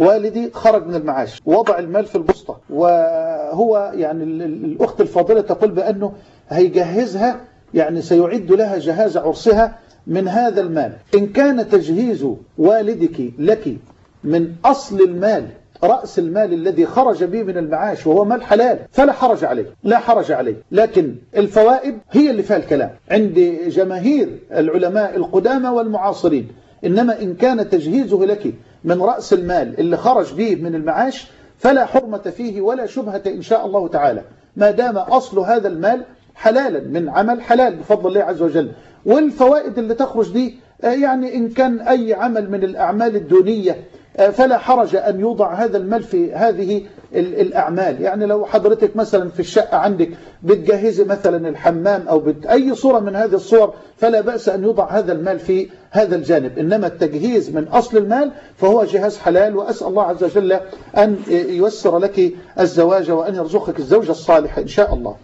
والدي خرج من المعاش ووضع المال في البسطة وهو يعني ال- ال- الأخت الفاضلة تقول بأنه هيجهزها يعني سيعد لها جهاز عرسها من هذا المال. إن كان تجهيز والدك لك من أصل المال رأس المال الذي خرج به من المعاش وهو مال حلال فلا حرج عليه لا حرج عليه. لكن الفوائد هي اللي فيها الكلام. عند جماهير العلماء القدامى والمعاصرين إنما إن كان تجهيزه لك من رأس المال اللي خرج به من المعاش فلا حرمة فيه ولا شبهة إن شاء الله تعالى. ما دام أصل هذا المال حلالا من عمل حلال بفضل الله عز وجل. والفوائد اللي تخرج دي آه، يعني إن كان أي عمل من الأعمال الدونية فلا حرج أن يوضع هذا المال في هذه ال- الأعمال. يعني لو حضرتك مثلا في الشقة عندك بتجهزي مثلا الحمام أو بت... أي صورة من هذه الصور فلا بأس أن يوضع هذا المال في هذا الجانب. إنما التجهيز من أصل المال فهو جهاز حلال وأسأل الله عز وجل أن ييسر لك الزواج وأن يرزقك الزوجة الصالحة إن شاء الله.